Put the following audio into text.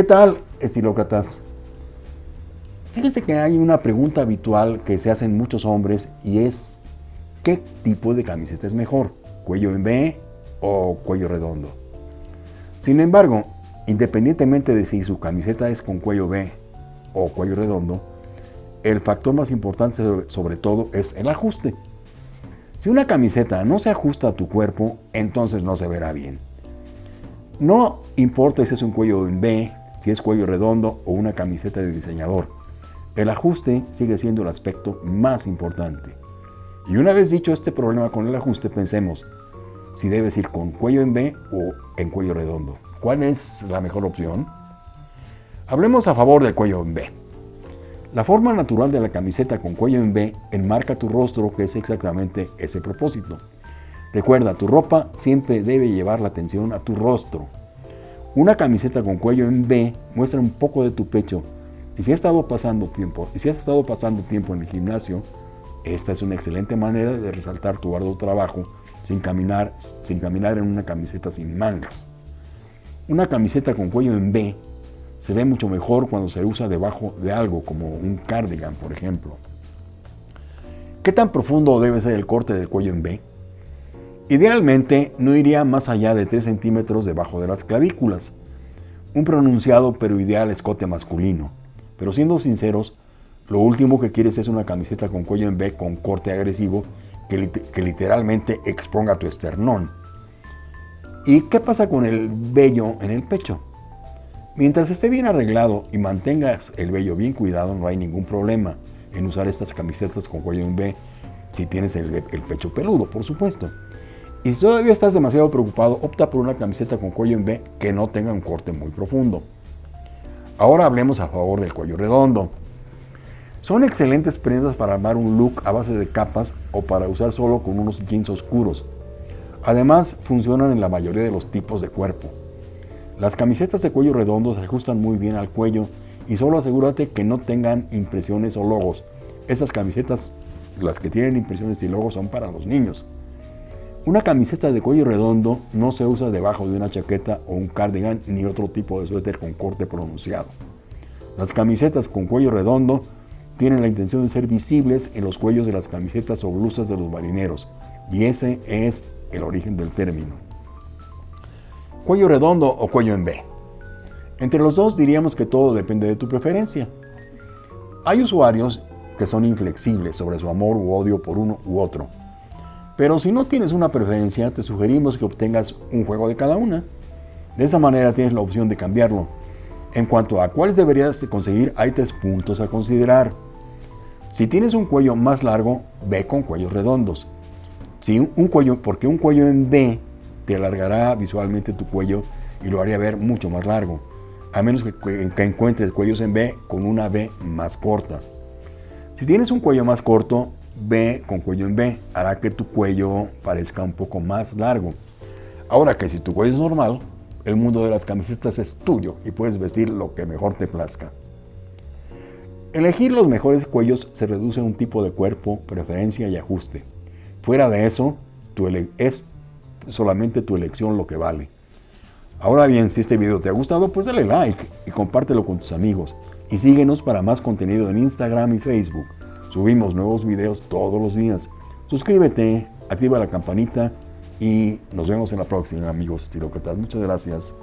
¿Qué tal, estilócratas? Fíjense que hay una pregunta habitual que se hacen muchos hombres y es ¿qué tipo de camiseta es mejor? ¿Cuello en B o cuello redondo? Sin embargo, independientemente de si su camiseta es con cuello B o cuello redondo, el factor más importante sobre todo es el ajuste. Si una camiseta no se ajusta a tu cuerpo, entonces no se verá bien. No importa si es un cuello en B, si es cuello redondo o una camiseta de diseñador. El ajuste sigue siendo el aspecto más importante. Y una vez dicho este problema con el ajuste, pensemos si debes ir con cuello en B o en cuello redondo. ¿Cuál es la mejor opción? Hablemos a favor del cuello en B. La forma natural de la camiseta con cuello en B enmarca tu rostro, que es exactamente ese propósito. Recuerda, tu ropa siempre debe llevar la atención a tu rostro. Una camiseta con cuello en B muestra un poco de tu pecho. Y si has estado pasando tiempo, y si has estado pasando tiempo en el gimnasio, esta es una excelente manera de resaltar tu arduo trabajo sin caminar, sin caminar en una camiseta sin mangas. Una camiseta con cuello en B se ve mucho mejor cuando se usa debajo de algo, como un cardigan, por ejemplo. ¿Qué tan profundo debe ser el corte del cuello en B? Idealmente no iría más allá de 3 centímetros debajo de las clavículas. Un pronunciado pero ideal escote masculino. Pero siendo sinceros, lo último que quieres es una camiseta con cuello en B con corte agresivo que, literalmente exponga tu esternón. ¿Y qué pasa con el vello en el pecho? Mientras esté bien arreglado y mantengas el vello bien cuidado, no hay ningún problema en usar estas camisetas con cuello en B si tienes el, pecho peludo, por supuesto. Y si todavía estás demasiado preocupado, opta por una camiseta con cuello en B que no tenga un corte muy profundo. Ahora hablemos a favor del cuello redondo. Son excelentes prendas para armar un look a base de capas o para usar solo con unos jeans oscuros. Además, funcionan en la mayoría de los tipos de cuerpo. Las camisetas de cuello redondo se ajustan muy bien al cuello y solo asegúrate que no tengan impresiones o logos. Esas camisetas, las que tienen impresiones y logos, son para los niños. Una camiseta de cuello redondo no se usa debajo de una chaqueta o un cardigan ni otro tipo de suéter con corte pronunciado. Las camisetas con cuello redondo tienen la intención de ser visibles en los cuellos de las camisetas o blusas de los marineros, y ese es el origen del término cuello redondo o cuello en B. Entre los dos diríamos que todo depende de tu preferencia. Hay usuarios que son inflexibles sobre su amor u odio por uno u otro. Pero si no tienes una preferencia, te sugerimos que obtengas un juego de cada una. De esa manera tienes la opción de cambiarlo. En cuanto a cuáles deberías de conseguir, hay tres puntos a considerar. Si tienes un cuello más largo, ve con cuellos redondos. Si un cuello, porque un cuello en B te alargará visualmente tu cuello y lo haría ver mucho más largo, a menos que, que encuentres cuellos en B con una B más corta. Si tienes un cuello más corto, B con cuello en B hará que tu cuello parezca un poco más largo. Ahora que si tu cuello es normal, el mundo de las camisetas es tuyo y puedes vestir lo que mejor te plazca. Elegir los mejores cuellos se reduce a un tipo de cuerpo, preferencia y ajuste. Fuera de eso, es solamente tu elección lo que vale. Ahora bien, si este video te ha gustado, pues dale like y compártelo con tus amigos. Y síguenos para más contenido en Instagram y Facebook. Subimos nuevos videos todos los días. Suscríbete, activa la campanita y nos vemos en la próxima, amigos estirócratas. Muchas gracias.